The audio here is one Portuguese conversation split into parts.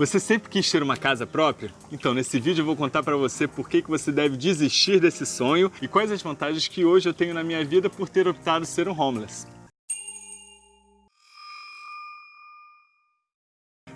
Você sempre quis ter uma casa própria? Então, nesse vídeo eu vou contar para você por que, que você deve desistir desse sonho e quais as vantagens que hoje eu tenho na minha vida por ter optado ser um homeless.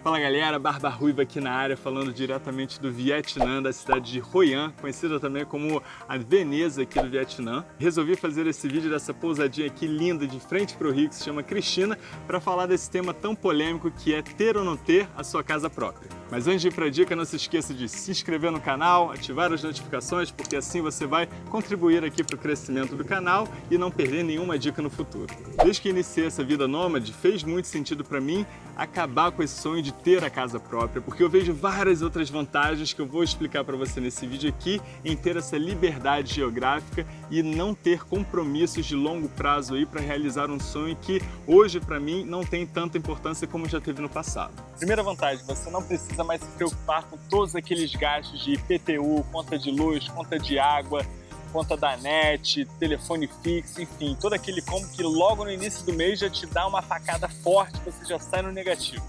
Fala galera, Barba Ruiva aqui na área, falando diretamente do Vietnã, da cidade de Hoi An, conhecida também como a Veneza aqui do Vietnã. Resolvi fazer esse vídeo dessa pousadinha aqui linda de frente para o Rio, que se chama Cristina, para falar desse tema tão polêmico que é ter ou não ter a sua casa própria. Mas antes de ir para a dica, não se esqueça de se inscrever no canal, ativar as notificações, porque assim você vai contribuir aqui para o crescimento do canal e não perder nenhuma dica no futuro. Desde que iniciei essa vida nômade, fez muito sentido para mim acabar com esse sonho de ter a casa própria, porque eu vejo várias outras vantagens que eu vou explicar para você nesse vídeo aqui em ter essa liberdade geográfica e não ter compromissos de longo prazo aí para realizar um sonho que hoje para mim não tem tanta importância como já teve no passado. Primeira vantagem, você não precisa mais se preocupar com todos aqueles gastos de IPTU, conta de luz, conta de água, conta da net, telefone fixo, enfim, todo aquele combo que logo no início do mês já te dá uma facada forte, você já sai no negativo.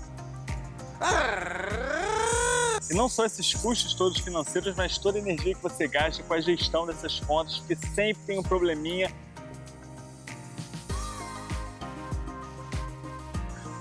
E não só esses custos todos financeiros, mas toda a energia que você gasta com a gestão dessas contas, porque sempre tem um probleminha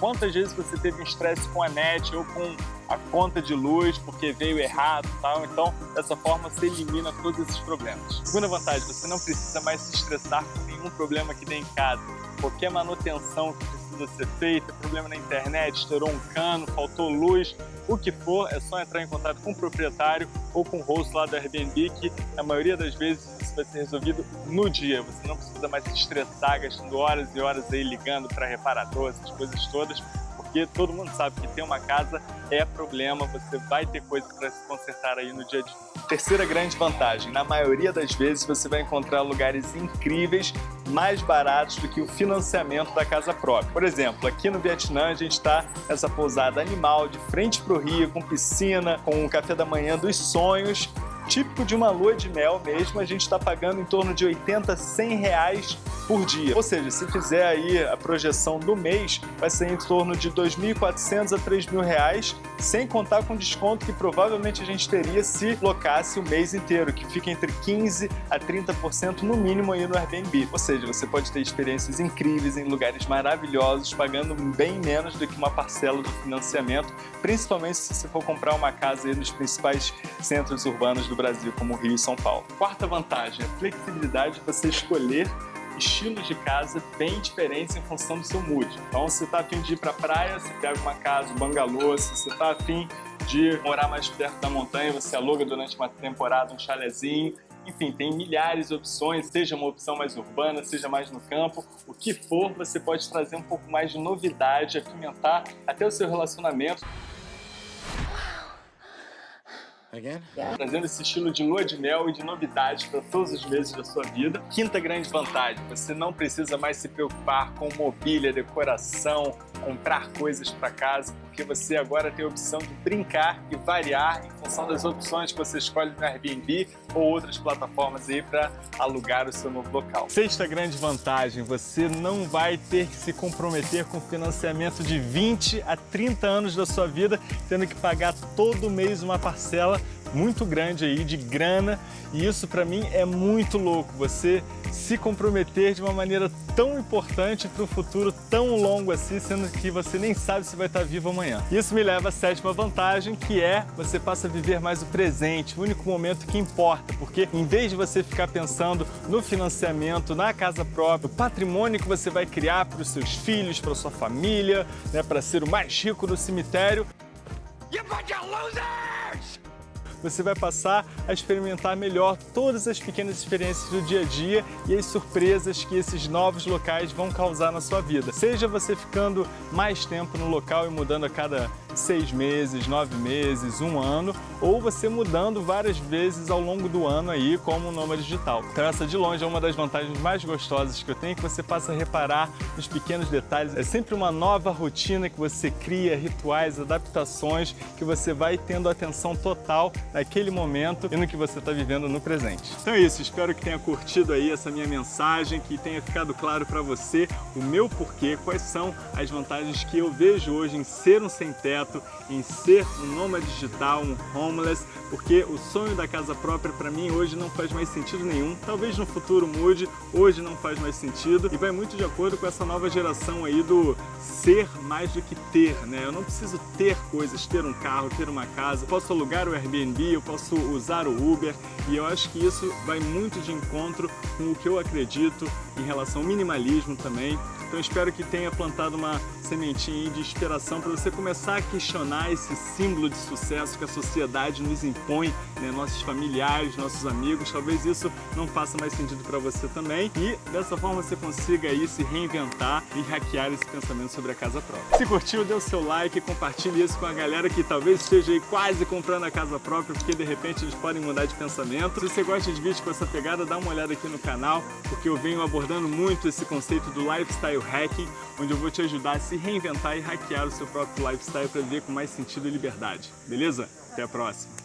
Quantas vezes você teve um estresse com a net ou com a conta de luz porque veio errado e tal? Então, dessa forma, você elimina todos esses problemas. Segunda vantagem, você não precisa mais se estressar com nenhum problema que tem em casa. Qualquer manutenção que precisa ser feita, problema na internet, estourou um cano, faltou luz, o que for, é só entrar em contato com o proprietário ou com o host lá do Airbnb, que na maioria das vezes isso vai ser resolvido no dia. Você não precisa mais se estressar, gastando horas e horas aí ligando para reparador, essas coisas todas, porque todo mundo sabe que ter uma casa é problema, você vai ter coisa para se consertar aí no dia a dia. Terceira grande vantagem, na maioria das vezes você vai encontrar lugares incríveis, mais baratos do que o financiamento da casa própria. Por exemplo, aqui no Vietnã a gente está nessa pousada animal de frente para o rio, com piscina, com um café da manhã dos sonhos, típico de uma lua de mel mesmo, a gente está pagando em torno de 80, 100 reais por dia. Ou seja, se fizer aí a projeção do mês, vai ser em torno de 2.400 a 3.000 reais, sem contar com o desconto que provavelmente a gente teria se locasse o mês inteiro, que fica entre 15 a 30% no mínimo aí no Airbnb. Ou seja, você pode ter experiências incríveis em lugares maravilhosos, pagando bem menos do que uma parcela do financiamento, principalmente se você for comprar uma casa aí nos principais centros urbanos do do Brasil, como Rio e São Paulo. Quarta vantagem, a flexibilidade de você escolher estilos de casa bem diferentes em função do seu mood. Então, se você está afim de ir para a praia, você pega uma casa, um bangalô. Se você está afim de morar mais perto da montanha, você aluga durante uma temporada um chalezinho. Enfim, tem milhares de opções, seja uma opção mais urbana, seja mais no campo, o que for, você pode trazer um pouco mais de novidade, apimentar até o seu relacionamento. Again? Yeah. Trazendo esse estilo de lua de mel e de novidade para todos os meses da sua vida. Quinta grande vantagem, você não precisa mais se preocupar com mobília, decoração, comprar coisas para casa, porque você agora tem a opção de brincar e variar em função das opções que você escolhe no Airbnb ou outras plataformas aí para alugar o seu novo local. Sexta grande vantagem, você não vai ter que se comprometer com financiamento de 20 a 30 anos da sua vida, tendo que pagar todo mês uma parcela muito grande aí de grana e isso para mim é muito louco, você se comprometer de uma maneira tão importante para o futuro tão longo assim, sendo que você nem sabe se vai estar vivo amanhã. Isso me leva à sétima vantagem, que é você passa a viver mais o presente, o único momento que importa, porque em vez de você ficar pensando no financiamento, na casa própria, o patrimônio que você vai criar para os seus filhos, para sua família, né, para ser o mais rico do cemitério, bunch of losers! Você vai passar a experimentar melhor todas as pequenas experiências do dia a dia e as surpresas que esses novos locais vão causar na sua vida. Seja você ficando mais tempo no local e mudando a cada seis meses, nove meses, um ano, ou você mudando várias vezes ao longo do ano aí como um nômade digital. Então essa de longe é uma das vantagens mais gostosas que eu tenho, que você passa a reparar nos pequenos detalhes. É sempre uma nova rotina que você cria, rituais, adaptações, que você vai tendo atenção total naquele momento e no que você está vivendo no presente. Então é isso, espero que tenha curtido aí essa minha mensagem, que tenha ficado claro para você o meu porquê, quais são as vantagens que eu vejo hoje em ser um sem teto, projeto em ser um nômade digital, um homeless, porque o sonho da casa própria para mim hoje não faz mais sentido nenhum. Talvez no futuro mude, hoje não faz mais sentido e vai muito de acordo com essa nova geração aí do ser mais do que ter, né? Eu não preciso ter coisas, ter um carro, ter uma casa, posso alugar o Airbnb, eu posso usar o Uber e eu acho que isso vai muito de encontro com o que eu acredito em relação ao minimalismo também. Então espero que tenha plantado uma sementinha de inspiração para você começar a questionar esse símbolo de sucesso que a sociedade nos impõe, né? nossos familiares, nossos amigos. Talvez isso não faça mais sentido para você também e dessa forma você consiga aí se reinventar e hackear esse pensamento sobre a casa própria. Se curtiu, dê o seu like, compartilhe isso com a galera que talvez esteja aí quase comprando a casa própria, porque de repente eles podem mudar de pensamento. Se você gosta de vídeos com essa pegada, dá uma olhada aqui no canal, porque eu venho abordando muito esse conceito do lifestyle hacking, onde eu vou te ajudar a se reinventar e hackear o seu próprio lifestyle para viver com mais sentido e liberdade. Beleza? Até a próxima!